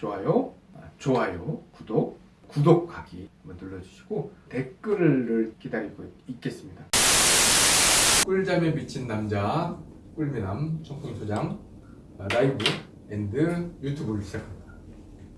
좋아요, 아, 좋아요, 구독, 구독하기 한번 눌러주시고 댓글을 기다리고 있겠습니다. 꿀잠에 미친 남자 꿀미남 청풍소장 아, 라이브 and 유튜브를 시작합니다.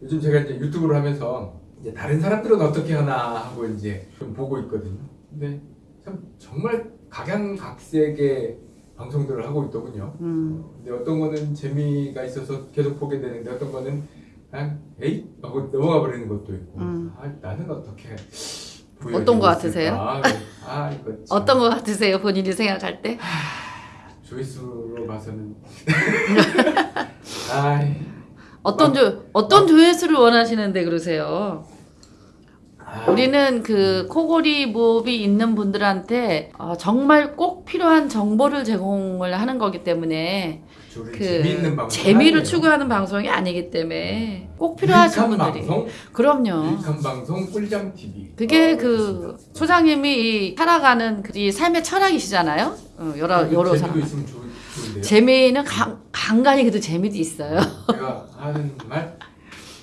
요즘 제가 이제 유튜브를 하면서 이제 다른 사람들은 어떻게 하나 하고 이제 좀 보고 있거든요. 근데 참 정말 각양각색의 방송들을 하고 있더군요. 음. 근데 어떤 거는 재미가 있어서 계속 보게 되는데 어떤 거는 그냥 에이 하고 넘어가 버리는 것도 있고 음. 아, 나는 어떻게 어떤 거 같으세요? 아, 아 이거 참 어떤 거 같으세요? 본인이 생각할 때? 조회수로 봐서는 아이 어떤 조 어떤 조회수를 원하시는데 그러세요? 아, 우리는 그 코골이 무호흡이 있는 분들한테 어, 정말 꼭 필요한 정보를 제공을 하는 거기 때문에 그 재미있는 방송 재미를. 추구하는 방송이 아니기 때문에 꼭 필요하신 분들이 방송, 그럼요. 방송 꿀잠 TV 그게 어, 그. 소장님이 이 살아가는 그이 삶의 철학이시잖아요. 어, 여러 그 여러 사람. 재미는 간, 간간히 그래도 재미도 있어요. 제가 하는 말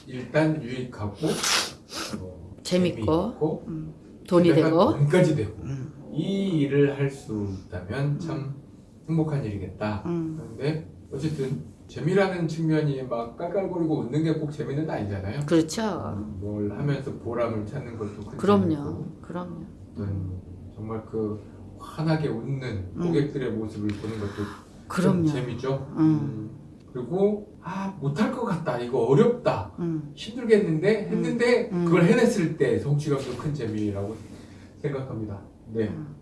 일단 유익하고 어, 재밌고. 재미있고, 음, 돈이 되고. 돈까지 되고 음. 이 일을 할 수 있다면 참 행복한 일이겠다. 음. 그런데 어쨌든 재미라는 측면이 막 깔깔거리고 웃는 게 꼭 재미는 아니잖아요. 그렇죠. 뭘 하면서 보람을 찾는 것도 큰 그럼요. 그럼요. 정말 그 환하게 웃는 음. 고객들의 모습을 보는 것도 좀 그럼요. 재미죠. 음. 그리고 아 못할 것 같다 이거 어렵다 음. 힘들겠는데 했는데 음. 그걸 해냈을 때 성취감도 큰 재미라고 생각합니다. 네. 음.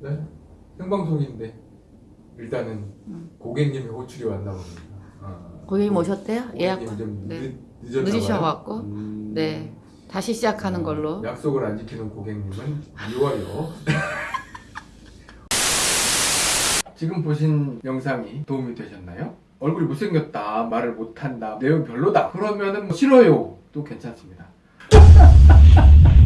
네. 생방송인데 일단은 음. 고객님이 호출이 왔나 봅니다. 아, 고객님 오셨대요? 예약 네. 늦? 봐요. 음, 네. 다시 시작하는 어, 걸로. 약속을 안 지키는 고객님은 미워요. 지금 보신 영상이 도움이 되셨나요? 얼굴이 못생겼다, 말을 못한다, 내용 별로다. 그러면은 뭐 싫어요. 도 괜찮습니다.